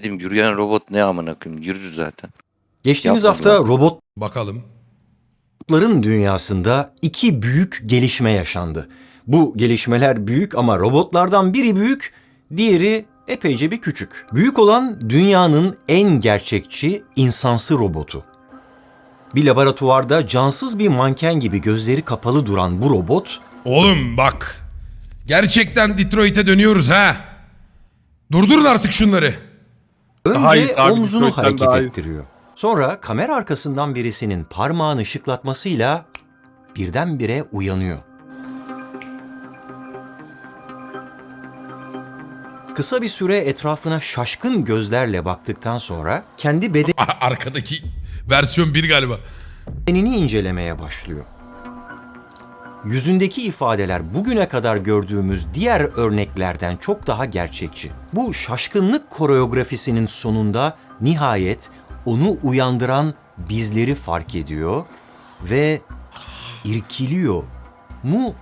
Dedim yürüyen robot ne amına koyayım yürür zaten. Geçtiğimiz Yapmadılar. hafta robotların Bakalım. dünyasında iki büyük gelişme yaşandı. Bu gelişmeler büyük ama robotlardan biri büyük, diğeri epeyce bir küçük. Büyük olan dünyanın en gerçekçi insansı robotu. Bir laboratuvarda cansız bir manken gibi gözleri kapalı duran bu robot Oğlum bak. Gerçekten Detroit'e dönüyoruz ha. Durdurun artık şunları. Daha iyi, Önce omzunu hareket ettiriyor. Sonra kamera arkasından birisinin parmağını şıklatmasıyla birdenbire uyanıyor. Kısa bir süre etrafına şaşkın gözlerle baktıktan sonra kendi Arkadaki versiyon 1 galiba. bedenini incelemeye başlıyor. Yüzündeki ifadeler bugüne kadar gördüğümüz diğer örneklerden çok daha gerçekçi. Bu şaşkınlık koreografisinin sonunda nihayet onu uyandıran bizleri fark ediyor ve irkiliyor mu,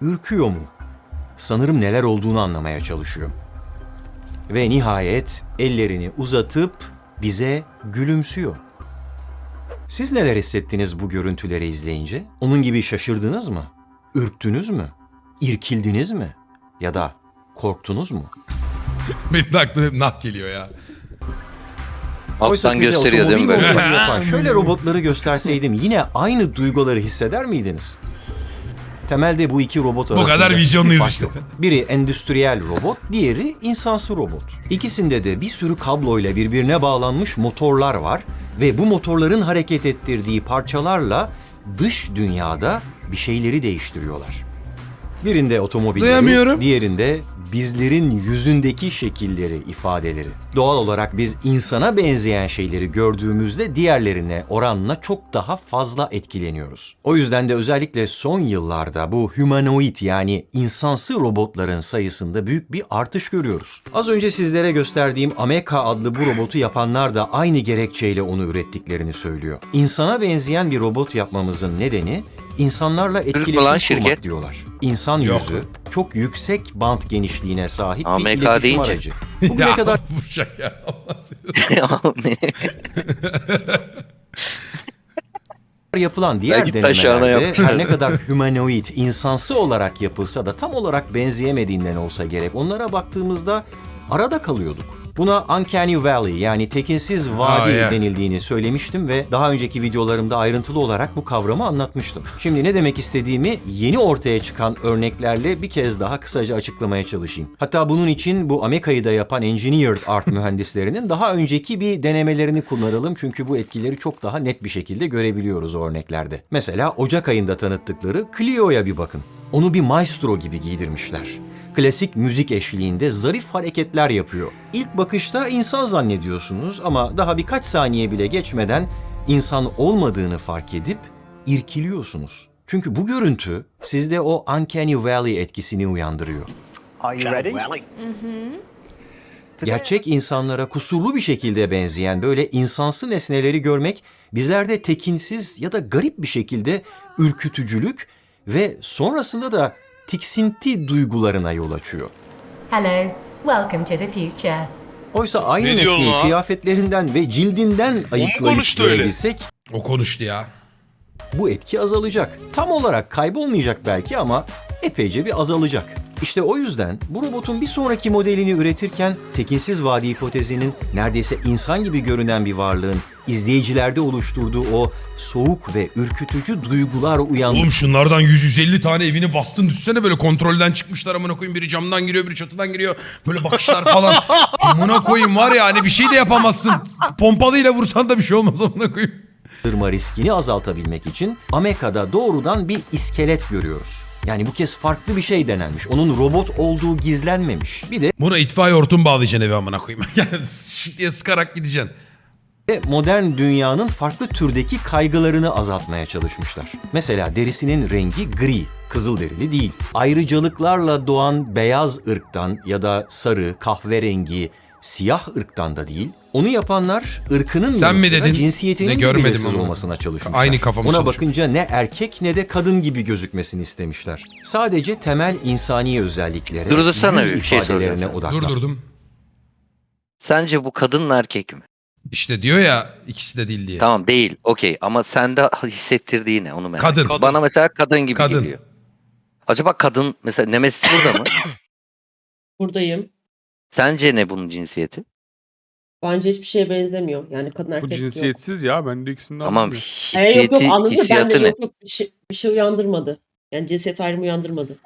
ürküyor mu? Sanırım neler olduğunu anlamaya çalışıyor. Ve nihayet ellerini uzatıp bize gülümsüyor. Siz neler hissettiniz bu görüntüleri izleyince? Onun gibi şaşırdınız mı? Ürktünüz mü? İrkildiniz mi? Ya da korktunuz mu? Benim de aklıma hep nah geliyor ya. Oysa Alttan size gösteriyor değil mi otomobil böyle? yapan şöyle robotları gösterseydim yine aynı duyguları hisseder miydiniz? Temelde bu iki robot arasında kadar vizyonluyuz işte. yok. Biri endüstriyel robot, diğeri insansı robot. İkisinde de bir sürü kabloyla birbirine bağlanmış motorlar var ve bu motorların hareket ettirdiği parçalarla dış dünyada bir şeyleri değiştiriyorlar. Birinde otomobilleri, Duyamıyorum. diğerinde bizlerin yüzündeki şekilleri, ifadeleri. Doğal olarak biz insana benzeyen şeyleri gördüğümüzde diğerlerine oranla çok daha fazla etkileniyoruz. O yüzden de özellikle son yıllarda bu humanoid yani insansı robotların sayısında büyük bir artış görüyoruz. Az önce sizlere gösterdiğim Ameka adlı bu robotu yapanlar da aynı gerekçeyle onu ürettiklerini söylüyor. İnsana benzeyen bir robot yapmamızın nedeni insanlarla etkileşim kurmak şirket? diyorlar. İnsan Yok. yüzü çok yüksek bant genişliğine sahip bir AMK iletişim deyince. aracı. Bugüne kadar bu şaka ya. Seni- yapılan diğer Belki denemelerde her ne kadar humanoid, insansı olarak yapılsa da tam olarak benzeyemediğinden olsa gerek onlara baktığımızda arada kalıyorduk. Buna Uncanny Valley yani tekinsiz vadi Aa, yeah. denildiğini söylemiştim ve daha önceki videolarımda ayrıntılı olarak bu kavramı anlatmıştım. Şimdi ne demek istediğimi yeni ortaya çıkan örneklerle bir kez daha kısaca açıklamaya çalışayım. Hatta bunun için bu Ameka'yı da yapan Engineered Art mühendislerinin daha önceki bir denemelerini kullanalım çünkü bu etkileri çok daha net bir şekilde görebiliyoruz o örneklerde. Mesela Ocak ayında tanıttıkları Clio'ya bir bakın. Onu bir maestro gibi giydirmişler. Klasik müzik eşliğinde zarif hareketler yapıyor. İlk bakışta insan zannediyorsunuz ama daha birkaç saniye bile geçmeden insan olmadığını fark edip irkiliyorsunuz. Çünkü bu görüntü sizde o Uncanny Valley etkisini uyandırıyor. Are you ready? Gerçek insanlara kusurlu bir şekilde benzeyen böyle insansı nesneleri görmek bizlerde tekinsiz ya da garip bir şekilde ürkütücülük ve sonrasında da tiksinti duygularına yol açıyor. Hello, welcome to the future. Oysa aynı Ne nesneyi lan? kıyafetlerinden ve cildinden ayıklayıp görebilsek O konuştu ya. bu etki azalacak. Tam olarak kaybolmayacak belki ama epeyce bir azalacak. İşte o yüzden bu robotun bir sonraki modelini üretirken tekinsiz vadi hipotezinin neredeyse insan gibi görünen bir varlığın izleyicilerde oluşturduğu o soğuk ve ürkütücü duygular uyandı. Oğlum şunlardan 100-150 tane evini bastın düşsene böyle kontrolden çıkmışlar amına koyayım. Biri camdan giriyor biri çatıdan giriyor. Böyle bakışlar falan. amına koyayım var ya hani bir şey de yapamazsın. Pompalıyla vursan da bir şey olmaz amına koyayım. Riskini azaltabilmek için Ameka'da doğrudan bir iskelet görüyoruz. Yani bu kez farklı bir şey denenmiş. Onun robot olduğu gizlenmemiş. Bir de Buna itfaiye hortum bağlayacaksın eve amına koyayım. Yani şık diye sıkarak gideceksin. modern dünyanın farklı türdeki kaygılarını azaltmaya çalışmışlar. Mesela derisinin rengi gri, kızıl derili değil. Ayrıcalıklarla doğan beyaz ırktan ya da sarı, kahverengi, siyah ırktan da değil. Onu yapanlar ırkının Sen mi dedin? cinsiyetinin Ne de görmedim olmasına çalışmışlar. Aynı kafamı Ona çalışıyor. bakınca ne erkek ne de kadın gibi gözükmesini istemişler. Sadece temel insani özelliklere, Durdursana yüz bir şey soracağım ifadelerine sana. odaklan. Durdurdum. Sence bu kadın mı erkek mi? İşte diyor ya ikisi de değil diye. Tamam değil. Okey ama sende hissettirdiği ne onu merak Kadın. ediyorum. Bana mesela kadın gibi Kadın. geliyor. Acaba kadın mesela Nemesis burada mı? Buradayım. Sence ne bunun cinsiyeti? Bence hiçbir şeye benzemiyor. Yani kadın Bu erkek yok. cinsiyetsiz ya. Ben de ikisinden Tamam anlamıyorum. E, yok hissiyeti, yok anladın mı? Ben de hissiyatı ne? yok yok bir şey, bir şey uyandırmadı. Yani cinsiyet ayrımı uyandırmadı.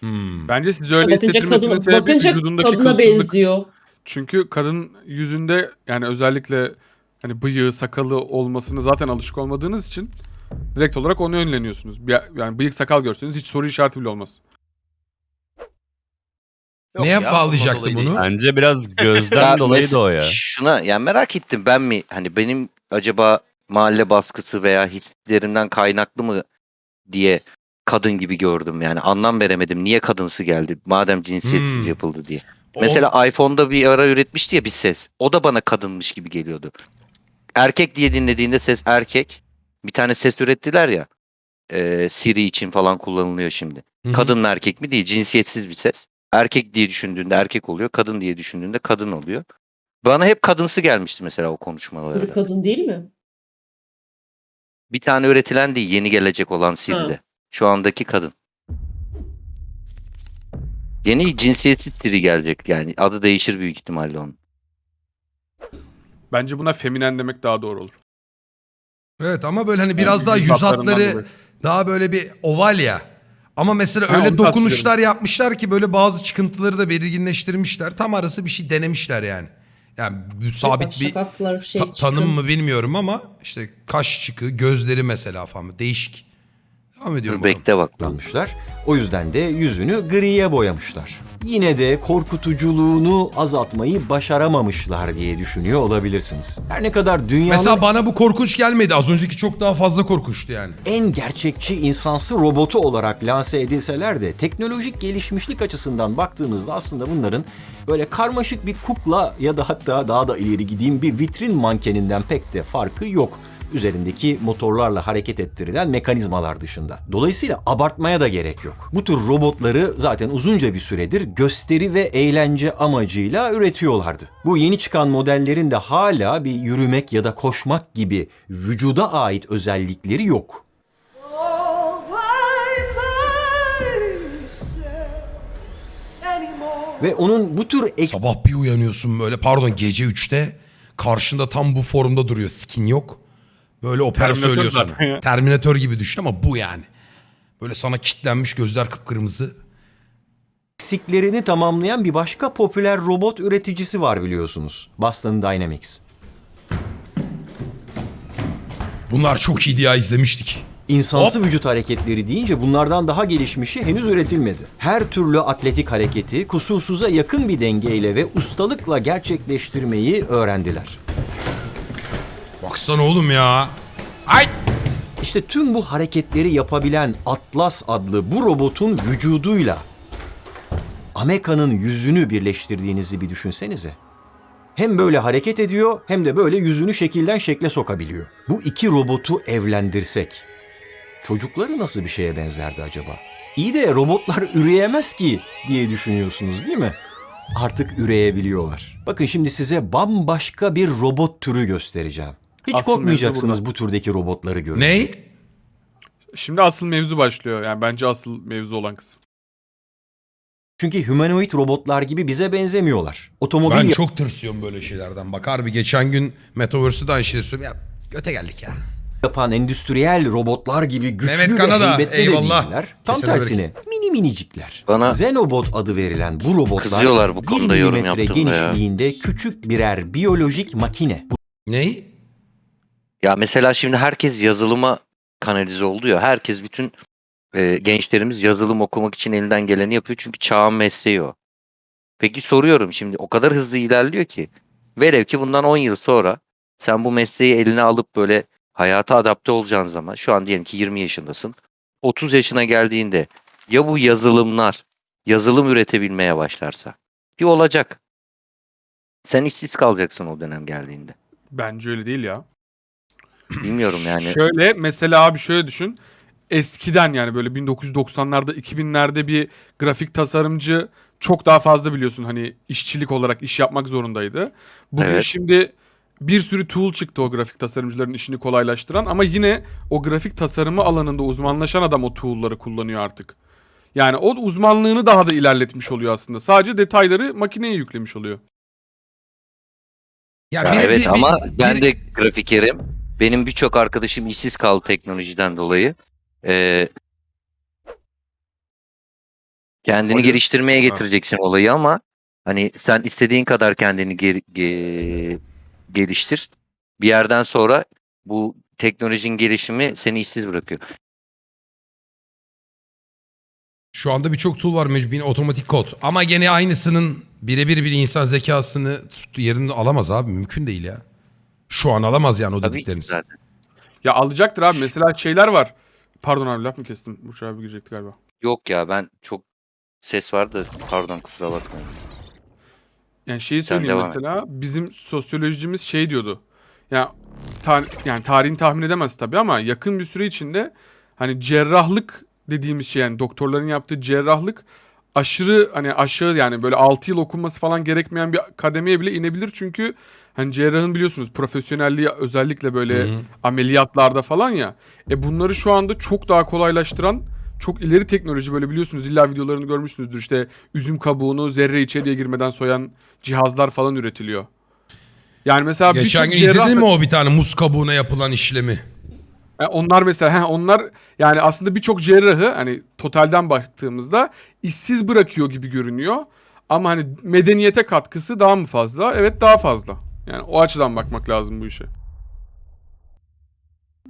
Hmm. Bence siz öyle bakınca hissettirmesinin kadın, sebebi bakınca vücudundaki kadına kılsızlık. benziyor. Çünkü kadın yüzünde yani özellikle hani bıyığı, sakalı olmasını zaten alışık olmadığınız için direkt olarak onu yönleniyorsunuz. Bir- Yani bıyık sakal görseniz hiç soru işareti bile olmaz. Yok Neye ya, ondan bağlayacaktı dolayı bunu? değil. Bence biraz gözden Ya dolayı da o ya. Şuna yani merak ettim ben mi hani benim acaba mahalle baskısı veya hislerimden kaynaklı mı diye kadın gibi gördüm yani anlam veremedim niye kadınsı geldi madem cinsiyetsiz Hmm. yapıldı diye. O- Mesela iPhone'da bir ara üretmişti ya bir ses. O da bana kadınmış gibi geliyordu. Erkek diye dinlediğinde ses erkek. Bir tane ses ürettiler ya. e, Siri için falan kullanılıyor şimdi. Hı hı. Kadın mı erkek mi değil cinsiyetsiz bir ses. Erkek diye düşündüğünde erkek oluyor. Kadın diye düşündüğünde kadın oluyor. Bana hep kadınsı gelmişti mesela o konuşmalarda. kadın değil mi? Bir tane üretilen değil yeni gelecek olan Siri'de. Şu andaki kadın. Yeni cinsiyetsiz Siri gelecek yani. Adı değişir büyük ihtimalle onun. Bence buna feminen demek daha doğru olur. Evet ama böyle hani biraz daha yüz hatlarından hatları dolayı. daha böyle bir oval ya. Ama mesela Ha, öyle onu dokunuşlar yapmışlar ki böyle bazı çıkıntıları da belirginleştirmişler. Tam arası bir şey denemişler yani. Yani bu sabit bir Şakaklar şey ta- tanım mı bilmiyorum ama işte kaş çıkı, gözleri mesela falan değişik. Devam ediyorum. bakalım. Bekle bak. kullanmışlar. O yüzden de yüzünü griye boyamışlar. Yine de korkutuculuğunu azaltmayı başaramamışlar diye düşünüyor olabilirsiniz. Her ne kadar dünyanın Mesela bana bu korkunç gelmedi. Az önceki çok daha fazla korkunçtu yani. en gerçekçi insansı robotu olarak lanse edilseler de teknolojik gelişmişlik açısından baktığınızda aslında bunların böyle karmaşık bir kukla ya da hatta daha da ileri gideyim bir vitrin mankeninden pek de farkı yok. Üzerindeki motorlarla hareket ettirilen mekanizmalar dışında. Dolayısıyla abartmaya da gerek yok. Bu tür robotları zaten uzunca bir süredir gösteri ve eğlence amacıyla üretiyorlardı. Bu yeni çıkan modellerin de hala bir yürümek ya da koşmak gibi vücuda ait özellikleri yok. Ve onun bu tür ek Sabah bir uyanıyorsun böyle pardon gece 3'te karşında tam bu formda duruyor. Skin yok. Böyle opera Terminator söylüyor sana. ya. Gibi düşün ama bu yani. Böyle sana kitlenmiş gözler kıpkırmızı. eksiklerini tamamlayan bir başka popüler robot üreticisi var biliyorsunuz. Boston Dynamics. Bunlar çok iyiydi ya izlemiştik. İnsansı vücut hareketleri deyince bunlardan daha gelişmişi henüz üretilmedi. Her türlü atletik hareketi kusursuza yakın bir dengeyle ve ustalıkla gerçekleştirmeyi öğrendiler. Baksana oğlum ya. Ay! İşte tüm bu hareketleri yapabilen Atlas adlı bu robotun vücuduyla Ameka'nın yüzünü birleştirdiğinizi bir düşünsenize. Hem böyle hareket ediyor hem de böyle yüzünü şekilden şekle sokabiliyor. Bu iki robotu evlendirsek çocukları nasıl bir şeye benzerdi acaba? İyi de robotlar üreyemez ki diye düşünüyorsunuz değil mi? Artık üreyebiliyorlar. Bakın şimdi size bambaşka bir robot türü göstereceğim. Hiç Asıl korkmayacaksınız bu türdeki robotları görünce. Ney? Şimdi asıl mevzu başlıyor. Yani bence asıl mevzu olan kısım. Çünkü humanoid robotlar gibi bize benzemiyorlar. Otomobil Ben çok tırsıyorum böyle şeylerden. Bak harbi geçen gün Metaverse'de aynı şeyi söylüyorum. Ya göte geldik ya. yapan endüstriyel robotlar gibi güçlü Mehmet ve Kanada, heybetli eyvallah. de değiller. Tam Kesene tersine mini minicikler. Bana- Xenobot adı verilen bu robotlar Kızıyorlar bu bir konuda yorum milimetre yaptığımda ya. genişliğinde küçük birer biyolojik makine. Ney? Ya mesela şimdi herkes yazılıma kanalize oldu ya. Herkes bütün e, gençlerimiz yazılım okumak için elinden geleni yapıyor. Çünkü çağın mesleği o. Peki soruyorum şimdi o kadar hızlı ilerliyor ki. Velev ki bundan 10 yıl sonra sen bu mesleği eline alıp böyle hayata adapte olacağın zaman şu an diyelim ki 20 yaşındasın. 30 yaşına geldiğinde ya bu yazılımlar yazılım üretebilmeye başlarsa ki olacak. Sen işsiz kalacaksın o dönem geldiğinde. Bence öyle değil ya. Bilmiyorum yani. Şöyle mesela abi şöyle düşün. Eskiden yani böyle 1990'larda 2000'lerde bir grafik tasarımcı çok daha fazla biliyorsun hani işçilik olarak iş yapmak zorundaydı. Bugün Evet. şimdi bir sürü tool çıktı o grafik tasarımcıların işini kolaylaştıran ama yine o grafik tasarımı alanında uzmanlaşan adam o tool'ları kullanıyor artık. Yani o uzmanlığını daha da ilerletmiş oluyor aslında. Sadece detayları makineye yüklemiş oluyor. Ya, Ya biri- evet bir- ama bir- ben biri- de grafikerim. Benim birçok arkadaşım işsiz kaldı teknolojiden dolayı. Ee, kendini Olayı- geliştirmeye getireceksin olayı ama hani sen istediğin kadar kendini ge- ge- geliştir. Bir yerden sonra bu teknolojinin gelişimi seni işsiz bırakıyor. Şu anda birçok tool var mecbur otomatik kod. Ama gene aynısının birebir bir insan zekasını yerini alamaz abi. Mümkün değil ya. Şu an alamaz yani o Tabii ki dedikleriniz. zaten. Ya alacaktır abi. Mesela şeyler var. Pardon abi laf mı kestim? Burç abi girecekti galiba. Yok ya ben çok ses vardı pardon kusura bakmayın. Yani şeyi Sen söyleyeyim devam et. mesela bizim sosyolojimiz şey diyordu. Ya ta- yani tarihini tahmin edemez tabii ama yakın bir süre içinde hani cerrahlık dediğimiz şey yani doktorların yaptığı cerrahlık aşırı hani aşağı yani böyle 6 yıl okunması falan gerekmeyen bir kademeye bile inebilir çünkü hani cerrahın biliyorsunuz profesyonelliği özellikle böyle Hı hı. ameliyatlarda falan ya. E bunları şu anda çok daha kolaylaştıran çok ileri teknoloji böyle biliyorsunuz illa videolarını görmüşsünüzdür işte üzüm kabuğunu zerre içeriye girmeden soyan cihazlar falan üretiliyor. Yani mesela Geçen birçok gün cerrah izledin mi o bir tane muz kabuğuna yapılan işlemi? e, onlar mesela he, onlar yani aslında birçok cerrahı hani totalden baktığımızda işsiz bırakıyor gibi görünüyor. Ama hani medeniyete katkısı daha mı fazla? Evet daha fazla. Yani o açıdan bakmak lazım bu işe.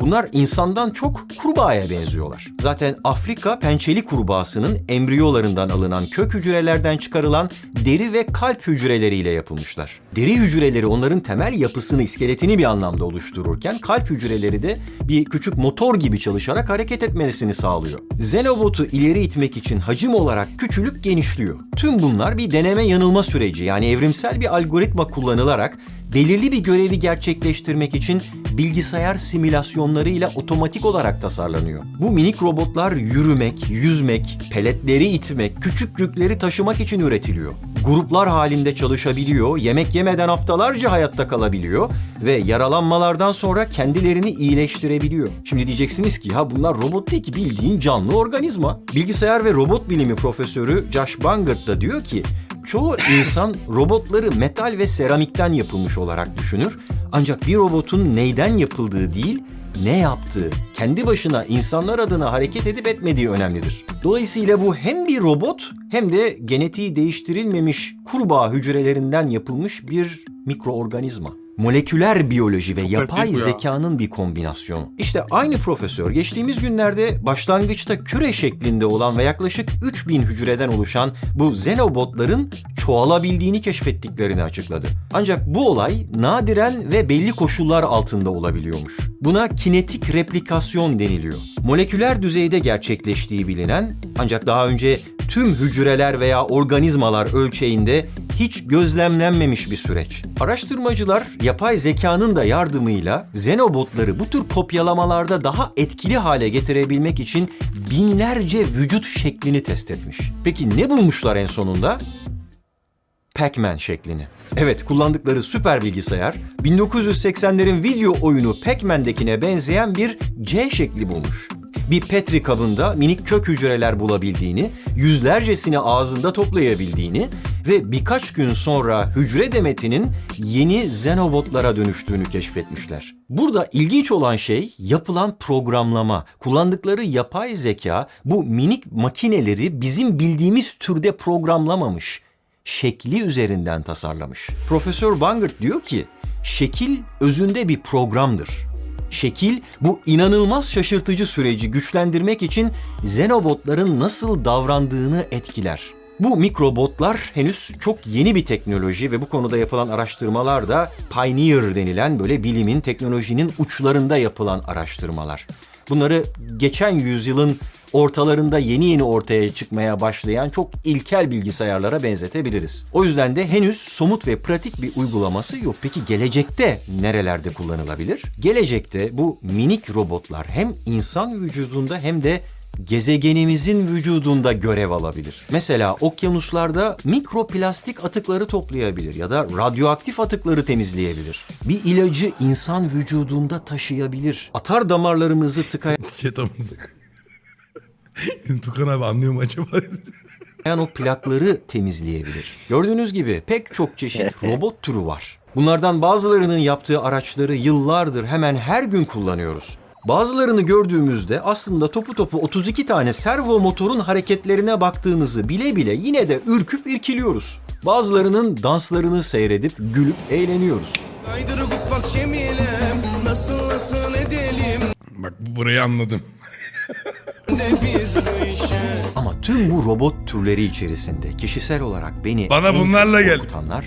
Bunlar insandan çok kurbağaya benziyorlar. Zaten Afrika pençeli kurbağasının embriyolarından alınan kök hücrelerden çıkarılan deri ve kalp hücreleriyle yapılmışlar. Deri hücreleri onların temel yapısını, iskeletini bir anlamda oluştururken kalp hücreleri de bir küçük motor gibi çalışarak hareket etmesini sağlıyor. Xenobot'u ileri itmek için hacim olarak küçülüp genişliyor. Tüm bunlar bir deneme yanılma süreci yani evrimsel bir algoritma kullanılarak belirli bir görevi gerçekleştirmek için bilgisayar simülasyonlarıyla otomatik olarak tasarlanıyor. Bu minik robotlar yürümek, yüzmek, peletleri itmek, küçük yükleri taşımak için üretiliyor. Gruplar halinde çalışabiliyor, yemek yemeden haftalarca hayatta kalabiliyor ve yaralanmalardan sonra kendilerini iyileştirebiliyor. Şimdi diyeceksiniz ki ha bunlar robot değil ki bildiğin canlı organizma. Bilgisayar ve robot bilimi profesörü Josh Bangert da diyor ki Çoğu insan robotları metal ve seramikten yapılmış olarak düşünür. Ancak bir robotun neyden yapıldığı değil, ne yaptığı, kendi başına insanlar adına hareket edip etmediği önemlidir. Dolayısıyla bu hem bir robot hem de genetiği değiştirilmemiş kurbağa hücrelerinden yapılmış bir mikroorganizma. Moleküler biyoloji ve yapay zekanın bir kombinasyonu. İşte aynı profesör geçtiğimiz günlerde başlangıçta küre şeklinde olan ve yaklaşık 3000 hücreden oluşan bu xenobotların çoğalabildiğini keşfettiklerini açıkladı. Ancak bu olay nadiren ve belli koşullar altında olabiliyormuş. Buna kinetik replikasyon deniliyor. Moleküler düzeyde gerçekleştiği bilinen ancak daha önce tüm hücreler veya organizmalar ölçeğinde hiç gözlemlenmemiş bir süreç. Araştırmacılar yapay zekanın da yardımıyla xenobotları bu tür kopyalamalarda daha etkili hale getirebilmek için binlerce vücut şeklini test etmiş. Peki ne bulmuşlar en sonunda? Pac-Man şeklini. Evet, kullandıkları süper bilgisayar 1980'lerin video oyunu Pac-Man'dekine benzeyen bir C şekli bulmuş. Bir Petri kabında minik kök hücreler bulabildiğini, yüzlercesini ağzında toplayabildiğini ve birkaç gün sonra hücre demetinin yeni xenobotlara dönüştüğünü keşfetmişler. Burada ilginç olan şey yapılan programlama. Kullandıkları yapay zeka bu minik makineleri bizim bildiğimiz türde programlamamış şekli üzerinden tasarlamış. Profesör Bangert diyor ki, şekil özünde bir programdır. Şekil bu inanılmaz şaşırtıcı süreci güçlendirmek için xenobotların nasıl davrandığını etkiler. Bu mikrobotlar henüz çok yeni bir teknoloji ve bu konuda yapılan araştırmalar da pioneer denilen böyle bilimin, teknolojinin uçlarında yapılan araştırmalar. Bunları geçen yüzyılın ortalarında yeni yeni ortaya çıkmaya başlayan çok ilkel bilgisayarlara benzetebiliriz. O yüzden de henüz somut ve pratik bir uygulaması yok. Peki gelecekte nerelerde kullanılabilir? Gelecekte bu minik robotlar hem insan vücudunda hem de gezegenimizin vücudunda görev alabilir. Mesela okyanuslarda mikroplastik atıkları toplayabilir ya da radyoaktif atıkları temizleyebilir. Bir ilacı insan vücudunda taşıyabilir. Atar damarlarımızı tıkayan Çetamızı. Tukan abi anlıyor mu acaba? o plakları temizleyebilir. Gördüğünüz gibi pek çok çeşit robot türü var. Bunlardan bazılarının yaptığı araçları yıllardır hemen her gün kullanıyoruz. Bazılarını gördüğümüzde aslında topu topu 32 tane servo motorun hareketlerine baktığımızı bile bile yine de ürküp irkiliyoruz. Bazılarının danslarını seyredip gülüp eğleniyoruz. Kaydırıp bak Cemilem Nasıl nasıl edelim Bak burayı anladım. Ama tüm bu robot türleri içerisinde kişisel olarak beni Bana bunlarla gel. korkutanlar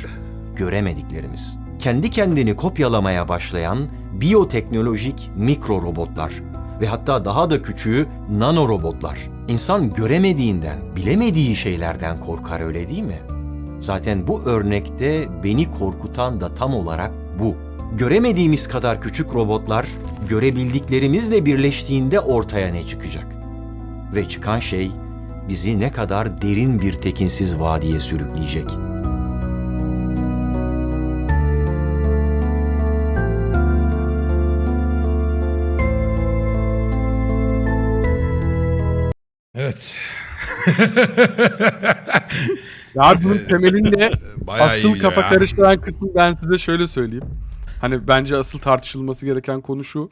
göremediklerimiz. Kendi kendini kopyalamaya başlayan biyoteknolojik mikro robotlar ve hatta daha da küçüğü nano robotlar. İnsan göremediğinden, bilemediği şeylerden korkar öyle değil mi? Zaten bu örnekte beni korkutan da tam olarak bu. Göremediğimiz kadar küçük robotlar görebildiklerimizle birleştiğinde ortaya ne çıkacak? Ve çıkan şey bizi ne kadar derin bir tekinsiz vadiye sürükleyecek. Evet. Ya bunun temelinde Bayağı asıl kafa ya. karıştıran kısmı ben size şöyle söyleyeyim. Hani bence asıl tartışılması gereken konu şu.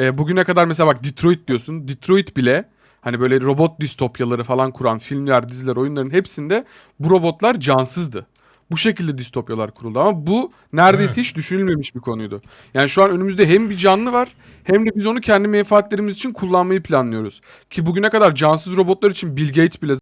E, bugüne kadar mesela bak Detroit diyorsun. Detroit bile hani böyle robot distopyaları falan kuran filmler, diziler, oyunların hepsinde bu robotlar cansızdı. Bu şekilde distopyalar kuruldu ama bu neredeyse hiç düşünülmemiş bir konuydu. Yani şu an önümüzde hem bir canlı var hem de biz onu kendi menfaatlerimiz için kullanmayı planlıyoruz. Ki bugüne kadar cansız robotlar için Bill Gates bile